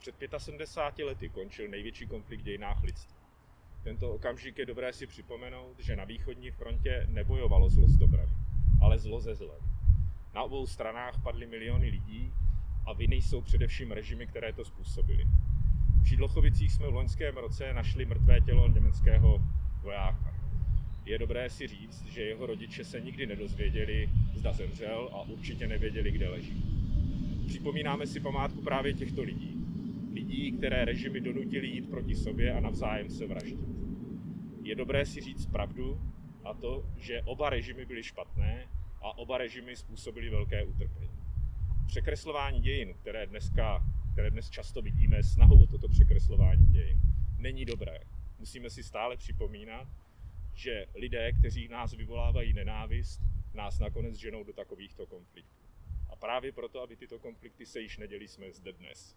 Před 75 lety končil největší konflikt v dějinách lidstva. Tento okamžik je dobré si připomenout, že na východní frontě nebojovalo zlo s dobrem, ale zlo ze zlem. Na obou stranách padly miliony lidí a viny jsou především režimy, které to způsobily. V Šídlochovicích jsme v loňském roce našli mrtvé tělo německého vojáka. Je dobré si říct, že jeho rodiče se nikdy nedozvěděli, zda zemřel a určitě nevěděli, kde leží. Připomínáme si památku právě těchto lidí. Lidí, které režimy donutili jít proti sobě a navzájem se vraždit. Je dobré si říct pravdu a to, že oba režimy byly špatné a oba režimy způsobily velké utrpení. Překreslování dějin, které, dneska, které dnes často vidíme, snahou o toto překreslování dějin, není dobré. Musíme si stále připomínat, že lidé, kteří nás vyvolávají nenávist, nás nakonec ženou do takovýchto konfliktů. A právě proto, aby tyto konflikty se již neděli, jsme zde dnes.